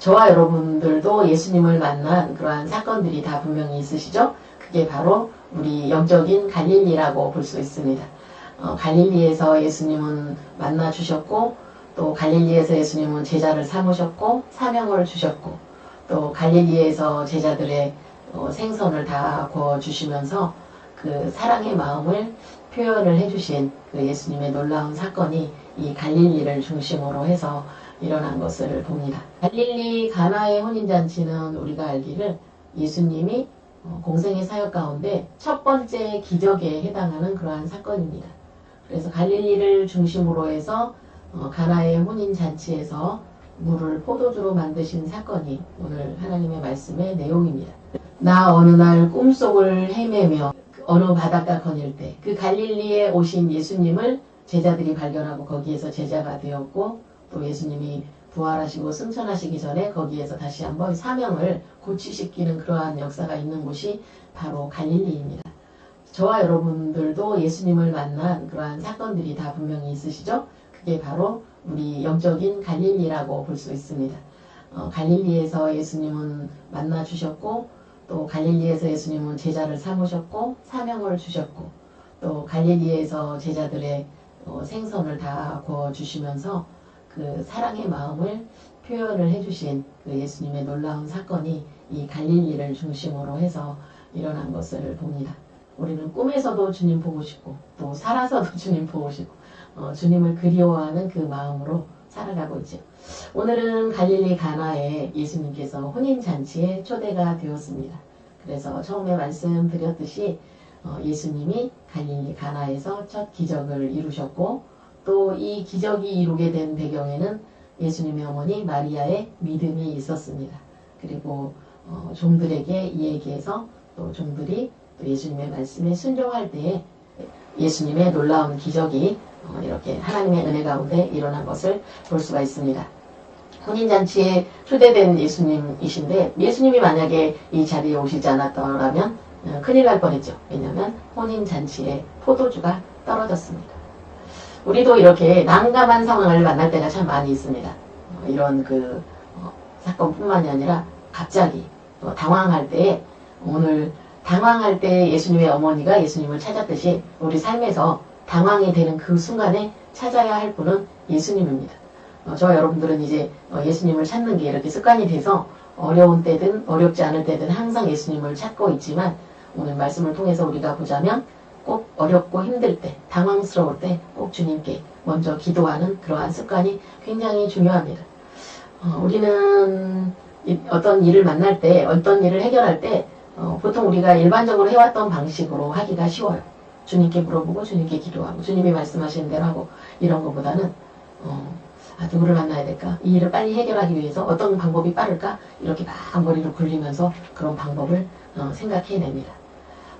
저와 여러분들도 예수님을 만난 그러한 사건들이 다 분명히 있으시죠? 그게 바로 우리 영적인 갈릴리라고 볼 수 있습니다. 어, 갈릴리에서 예수님은 만나 주셨고 또 갈릴리에서 예수님은 제자를 삼으셨고 사명을 주셨고 또 갈릴리에서 제자들의 어, 생선을 다 구워 주시면서 그 사랑의 마음을 표현을 해주신 그 예수님의 놀라운 사건이 이 갈릴리를 중심으로 해서 일어난 것을 봅니다. 갈릴리 가나의 혼인잔치는 우리가 알기를 예수님이 어, 공생의 사역 가운데 첫 번째 기적에 해당하는 그러한 사건입니다. 그래서 갈릴리를 중심으로 해서 어, 가나의 혼인잔치에서 물을 포도주로 만드신 사건이 오늘 하나님의 말씀의 내용입니다. 나 어느 날 꿈속을 헤매며 어느 바닷가 거닐 때 그 갈릴리에 오신 예수님을 제자들이 발견하고 거기에서 제자가 되었고 또 예수님이 부활하시고 승천하시기 전에 거기에서 다시 한번 사명을 고취시키는 그러한 역사가 있는 곳이 바로 갈릴리입니다. 저와 여러분들도 예수님을 만난 그러한 사건들이 다 분명히 있으시죠? 그게 바로 우리 영적인 갈릴리라고 볼 수 있습니다. 어, 갈릴리에서 예수님은 만나 주셨고 또 갈릴리에서 예수님은 제자를 삼으셨고 사명을 주셨고 또 갈릴리에서 제자들의 어, 생선을 다 구워 주시면서 그 사랑의 마음을 표현을 해주신 그 예수님의 놀라운 사건이 이 갈릴리를 중심으로 해서 일어난 것을 봅니다. 우리는 꿈에서도 주님 보고 싶고 또 살아서도 주님 보고 싶고 어, 주님을 그리워하는 그 마음으로 살아가고 있죠. 오늘은 갈릴리 가나에 예수님께서 혼인잔치에 초대가 되었습니다. 그래서 처음에 말씀드렸듯이 어, 예수님이 갈릴리 가나에서 첫 기적을 이루셨고 또 이 기적이 이루게 된 배경에는 예수님의 어머니 마리아의 믿음이 있었습니다. 그리고 어, 종들에게 이 얘기해서 또 종들이 또 예수님의 말씀에 순종할 때에 예수님의 놀라운 기적이 어, 이렇게 하나님의 은혜 가운데 일어난 것을 볼 수가 있습니다. 혼인잔치에 초대된 예수님이신데 예수님이 만약에 이 자리에 오시지 않았더라면 어, 큰일 날 뻔했죠. 왜냐하면 혼인잔치에 포도주가 떨어졌습니다. 우리도 이렇게 난감한 상황을 만날 때가 참 많이 있습니다. 어, 이런 그 어, 사건뿐만이 아니라 갑자기 또 당황할 때 오늘 당황할 때 예수님의 어머니가 예수님을 찾았듯이 우리 삶에서 당황이 되는 그 순간에 찾아야 할 분은 예수님입니다. 어, 저와 여러분들은 이제 어, 예수님을 찾는 게 이렇게 습관이 돼서 어려운 때든 어렵지 않을 때든 항상 예수님을 찾고 있지만 오늘 말씀을 통해서 우리가 보자면 꼭 어렵고 힘들 때, 당황스러울 때 꼭 주님께 먼저 기도하는 그러한 습관이 굉장히 중요합니다. 어, 우리는 어떤 일을 만날 때, 어떤 일을 해결할 때 어, 보통 우리가 일반적으로 해왔던 방식으로 하기가 쉬워요. 주님께 물어보고 주님께 기도하고 주님이 말씀하시는 대로 하고 이런 것보다는 어, 아, 누구를 만나야 될까? 이 일을 빨리 해결하기 위해서 어떤 방법이 빠를까? 이렇게 막 머리를 굴리면서 그런 방법을 어, 생각해냅니다.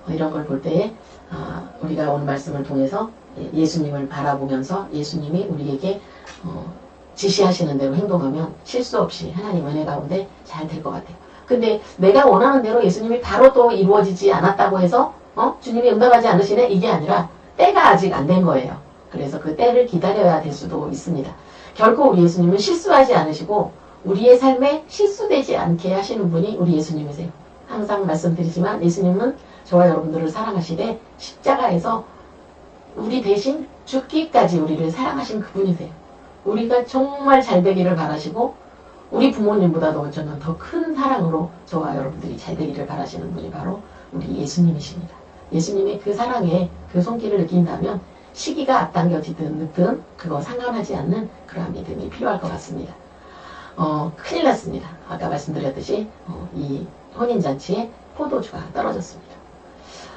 어, 이런 걸 볼 때에 아, 우리가 오늘 말씀을 통해서 예수님을 바라보면서 예수님이 우리에게 어, 지시하시는 대로 행동하면 실수 없이 하나님 은혜 가운데 잘 될 것 같아요. 근데 내가 원하는 대로 예수님이 바로 또 이루어지지 않았다고 해서 어? 주님이 응답하지 않으시네? 이게 아니라 때가 아직 안 된 거예요. 그래서 그 때를 기다려야 될 수도 있습니다. 결코 우리 예수님은 실수하지 않으시고 우리의 삶에 실수되지 않게 하시는 분이 우리 예수님이세요. 항상 말씀드리지만 예수님은 저와 여러분들을 사랑하시되 십자가에서 우리 대신 죽기까지 우리를 사랑하신 그분이세요. 우리가 정말 잘 되기를 바라시고 우리 부모님보다도 저는 더큰 사랑으로 저와 여러분들이 잘 되기를 바라시는 분이 바로 우리 예수님이십니다. 예수님의 그 사랑에 그 손길을 느낀다면 시기가 앞당겨지든 늦든 그거 상관하지 않는 그러한 믿음이 필요할 것 같습니다. 어, 큰일 났습니다. 아까 말씀드렸듯이 어, 이 혼인잔치에 포도주가 떨어졌습니다.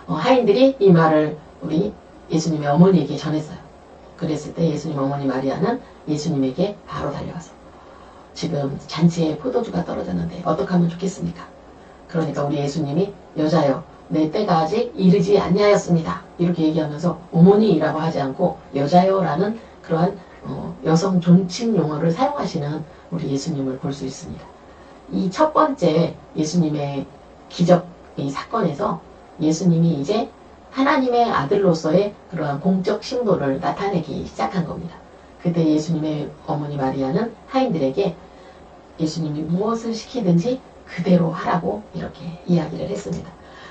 어, 하인들이 이 말을 우리 예수님의 어머니에게 전했어요. 그랬을 때 예수님 어머니 마리아는 예수님에게 바로 달려와서 지금 잔치에 포도주가 떨어졌는데 어떻게 하면 좋겠습니까? 그러니까 우리 예수님이 여자여 내 때가 아직 이르지 아니하였습니다. 이렇게 얘기하면서 어머니라고 하지 않고 여자여라는 그러한 어, 여성 존칭 용어를 사용하시는 우리 예수님을 볼 수 있습니다. 이 첫 번째 예수님의 기적 이 사건에서 예수님이 이제 하나님의 아들로서의 그러한 공적 신도를 나타내기 시작한 겁니다. 그때 예수님의 어머니 마리아는 하인들에게 예수님이 무엇을 시키든지 그대로 하라고 이렇게 이야기를 했습니다.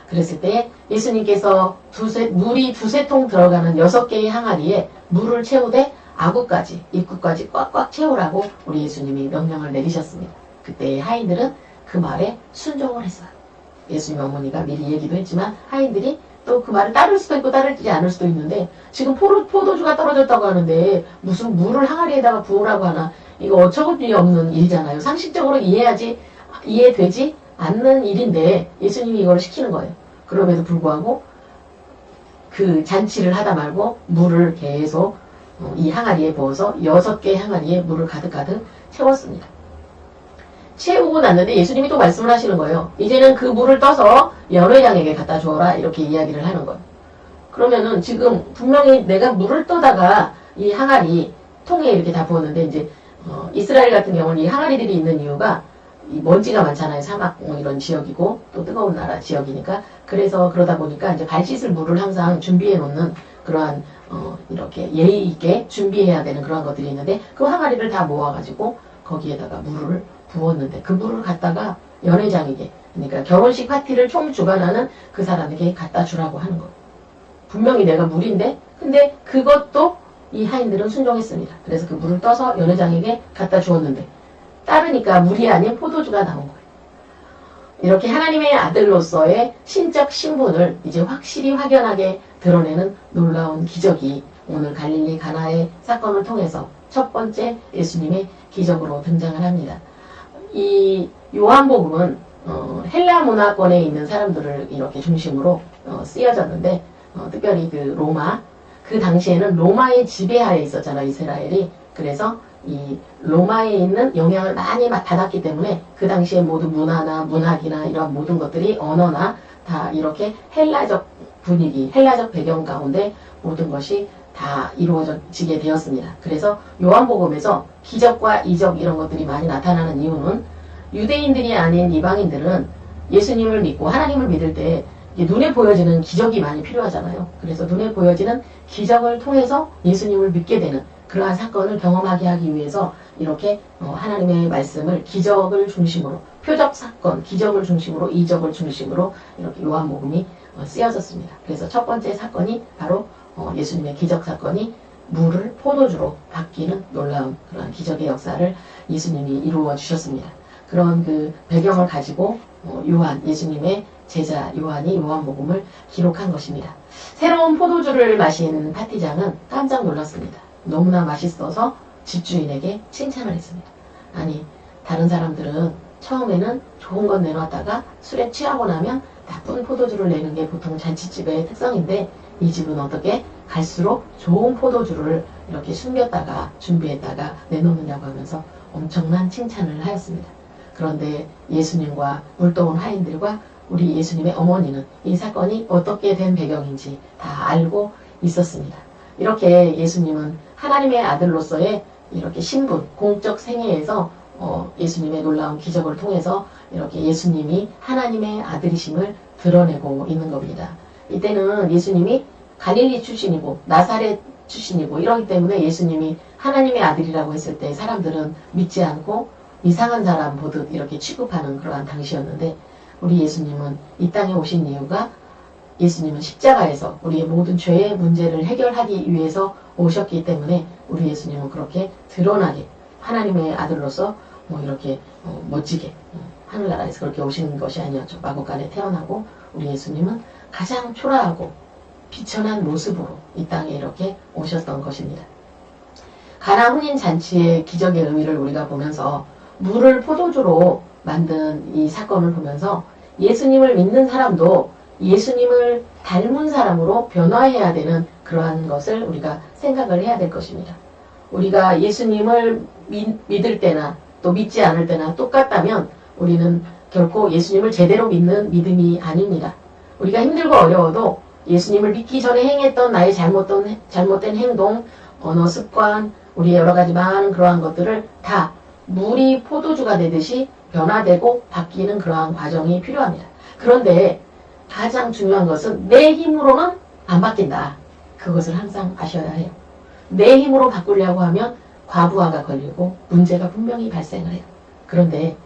그랬을 때 예수님께서 두세, 물이 두세 통 들어가는 여섯 개의 항아리에 물을 채우되 아구까지 입구까지 꽉꽉 채우라고 우리 예수님이 명령을 내리셨습니다. 그때 하인들은 그 말에 순종을 했어요. 예수님 어머니가 미리 얘기도 했지만 하인들이 또 그 말을 따를 수도 있고 따르지 않을 수도 있는데 지금 포도, 포도주가 떨어졌다고 하는데 무슨 물을 항아리에다가 부으라고 하나 이거 어처구니 없는 일이잖아요. 상식적으로 이해하지 이해되지 않는 일인데 예수님이 이걸 시키는 거예요. 그럼에도 불구하고 그 잔치를 하다 말고 물을 계속 어, 이 항아리에 부어서 여섯 개의 항아리에 물을 가득가득 채웠습니다. 채우고 났는데 예수님이 또 말씀을 하시는 거예요. 이제는 그 물을 떠서 연회장에게 갖다 주어라 이렇게 이야기를 하는 거예요. 그러면은 지금 분명히 내가 물을 떠다가 이 항아리 통에 이렇게 다 부었는데 이제 어, 이스라엘 같은 경우는 이 항아리들이 있는 이유가 이 먼지가 많잖아요. 사막 뭐 이런 지역이고 또 뜨거운 나라 지역이니까 그래서 그러다 보니까 이제 발 씻을 물을 항상 준비해 놓는 그러한 어, 이렇게 예의 있게 준비해야 되는 그런 것들이 있는데 그 항아리를 다 모아가지고 거기에다가 물을 부었는데 그 물을 갖다가 연회장에게 그러니까 결혼식 파티를 총 주관하는 그 사람에게 갖다 주라고 하는 거예요. 분명히 내가 물인데 근데 그것도 이 하인들은 순종했습니다. 그래서 그 물을 떠서 연회장에게 갖다 주었는데 따르니까 물이 아닌 포도주가 나온 거예요. 이렇게 하나님의 아들로서의 신적 신분을 이제 확실히 확연하게 드러내는 놀라운 기적이 오늘 갈릴리 가나의 사건을 통해서 첫 번째 예수님의 기적으로 등장을 합니다. 이 요한복음은 어, 헬라 문화권에 있는 사람들을 이렇게 중심으로 어, 쓰여졌는데 어, 특별히 그 로마 그 당시에는 로마의 지배하에 있었잖아요 이스라엘이 그래서 이 로마에 있는 영향을 많이 받았기 때문에 그 당시에 모든 문화나 문학이나 이런 모든 것들이 언어나 다 이렇게 헬라적 분위기, 헬라적 배경 가운데 모든 것이 다 이루어지게 되었습니다. 그래서 요한복음에서 기적과 이적 이런 것들이 많이 나타나는 이유는 유대인들이 아닌 이방인들은 예수님을 믿고 하나님을 믿을 때 눈에 보여지는 기적이 많이 필요하잖아요. 그래서 눈에 보여지는 기적을 통해서 예수님을 믿게 되는 그러한 사건을 경험하게 하기 위해서 이렇게 어, 하나님의 말씀을 기적을 중심으로 표적 사건, 기적을 중심으로 이적을 중심으로 이렇게 요한복음이 어, 쓰여졌습니다. 그래서 첫 번째 사건이 바로 어, 예수님의 기적 사건이 물을 포도주로 바뀌는 놀라운 그런 기적의 역사를 예수님이 이루어 주셨습니다. 그런 그 배경을 가지고 요한 예수님의 제자 요한이 요한복음을 기록한 것입니다. 새로운 포도주를 마신 파티장은 깜짝 놀랐습니다. 너무나 맛있어서 집주인에게 칭찬을 했습니다. 아니 다른 사람들은 처음에는 좋은 건 내놨다가 술에 취하고 나면 나쁜 포도주를 내는 게 보통 잔치집의 특성인데 이 집은 어떻게 갈수록 좋은 포도주를 이렇게 숨겼다가 준비했다가 내놓느냐고 하면서 엄청난 칭찬을 하였습니다. 그런데 예수님과 물동원 하인들과 우리 예수님의 어머니는 이 사건이 어떻게 된 배경인지 다 알고 있었습니다. 이렇게 예수님은 하나님의 아들로서의 이렇게 신분, 공적 생애에서 어, 예수님의 놀라운 기적을 통해서 이렇게 예수님이 하나님의 아들이심을 드러내고 있는 겁니다. 이때는 예수님이 갈릴리 출신이고 나사렛 출신이고 이러기 때문에 예수님이 하나님의 아들이라고 했을 때 사람들은 믿지 않고 이상한 사람 보듯 이렇게 취급하는 그러한 당시였는데 우리 예수님은 이 땅에 오신 이유가 예수님은 십자가에서 우리의 모든 죄의 문제를 해결하기 위해서 오셨기 때문에 우리 예수님은 그렇게 드러나게 하나님의 아들로서 뭐 이렇게 어, 멋지게 어, 하늘나라에서 그렇게 오시는 것이 아니었죠. 마곡간에 태어나고 우리 예수님은 가장 초라하고 비천한 모습으로 이 땅에 이렇게 오셨던 것입니다. 가나 혼인 잔치의 기적의 의미를 우리가 보면서 물을 포도주로 만든 이 사건을 보면서 예수님을 믿는 사람도 예수님을 닮은 사람으로 변화해야 되는 그러한 것을 우리가 생각을 해야 될 것입니다. 우리가 예수님을 믿, 믿을 때나 또 믿지 않을 때나 똑같다면 우리는 결코 예수님을 제대로 믿는 믿음이 아닙니다. 우리가 힘들고 어려워도 예수님을 믿기 전에 행했던 나의 잘못된, 잘못된 행동, 언어 습관, 우리의 여러 가지 많은 그러한 것들을 다 물이 포도주가 되듯이 변화되고 바뀌는 그러한 과정이 필요합니다. 그런데 가장 중요한 것은 내 힘으로는 안 바뀐다. 그것을 항상 아셔야 해요. 내 힘으로 바꾸려고 하면 과부하가 걸리고 문제가 분명히 발생을 해요. 그런데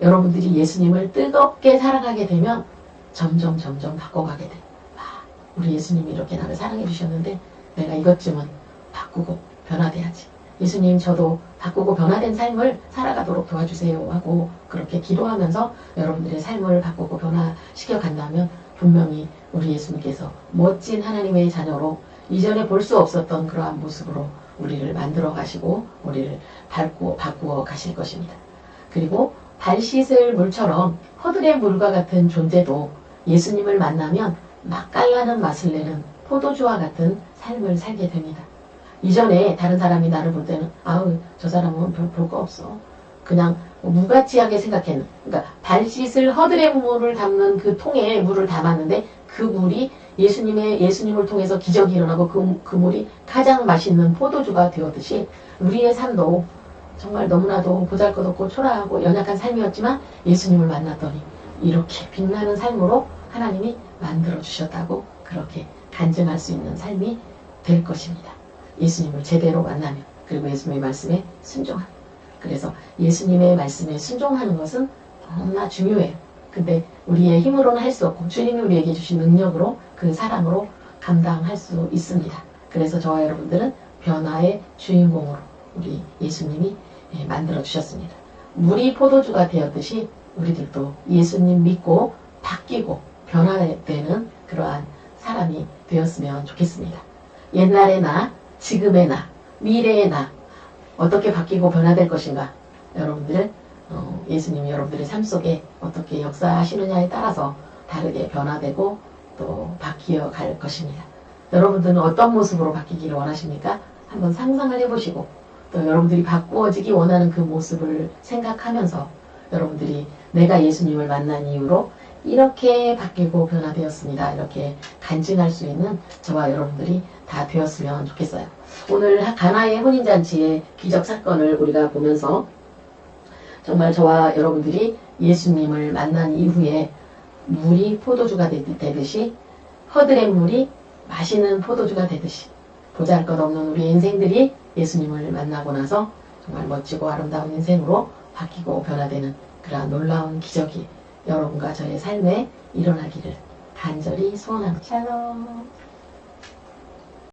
여러분들이 예수님을 뜨겁게 사랑하게 되면 점점 점점 바꿔가게 돼. 아, 우리 예수님이 이렇게 나를 사랑해 주셨는데 내가 이것쯤은 바꾸고 변화돼야지. 예수님 저도 바꾸고 변화된 삶을 살아가도록 도와주세요 하고 그렇게 기도하면서 여러분들의 삶을 바꾸고 변화시켜 간다면 분명히 우리 예수님께서 멋진 하나님의 자녀로 이전에 볼 수 없었던 그러한 모습으로 우리를 만들어 가시고 우리를 밟고 바꾸어 가실 것입니다. 그리고 발 씻을 물처럼 허들의 물과 같은 존재도 예수님을 만나면 맛깔나는 맛을 내는 포도주와 같은 삶을 살게 됩니다. 이전에 다른 사람이 나를 볼 때는 아우 저 사람은 별 볼 거 없어. 그냥 무가치하게 생각했는. 그러니까 발 씻을 허들의 물을 담는 그 통에 물을 담았는데 그 물이 예수님의 예수님을 통해서 기적이 일어나고 그, 그 물이 가장 맛있는 포도주가 되었듯이 우리의 삶도 정말 너무나도 보잘것없고 초라하고 연약한 삶이었지만 예수님을 만났더니 이렇게 빛나는 삶으로 하나님이 만들어 주셨다고 그렇게 간증할 수 있는 삶이 될 것입니다. 예수님을 제대로 만나면 그리고 예수님의 말씀에 순종하는 그래서 예수님의 말씀에 순종하는 것은 너무나 중요해요. 근데 우리의 힘으로는 할 수 없고 주님이 우리에게 주신 능력으로 그 사랑으로 감당할 수 있습니다. 그래서 저와 여러분들은 변화의 주인공으로 우리 예수님이 예, 만들어 주셨습니다. 물이 포도주가 되었듯이 우리들도 예수님 믿고 바뀌고 변화되는 그러한 사람이 되었으면 좋겠습니다. 옛날의 나, 지금의 나, 미래의 나 어떻게 바뀌고 변화될 것인가 여러분들 어, 예수님이 여러분들의 삶 속에 어떻게 역사하시느냐에 따라서 다르게 변화되고 또 바뀌어 갈 것입니다. 여러분들은 어떤 모습으로 바뀌기를 원하십니까? 한번 상상을 해보시고 또 여러분들이 바꾸어지기 원하는 그 모습을 생각하면서 여러분들이 내가 예수님을 만난 이후로 이렇게 바뀌고 변화되었습니다. 이렇게 간증할 수 있는 저와 여러분들이 다 되었으면 좋겠어요. 오늘 가나의 혼인잔치의 기적 사건을 우리가 보면서 정말 저와 여러분들이 예수님을 만난 이후에 물이 포도주가 되듯이 허들의 물이 마시는 포도주가 되듯이 보잘것없는 우리 인생들이 예수님을 만나고 나서 정말 멋지고 아름다운 인생으로 바뀌고 변화되는 그러한 놀라운 기적이 여러분과 저의 삶에 일어나기를 간절히 소원합니다. 샬롬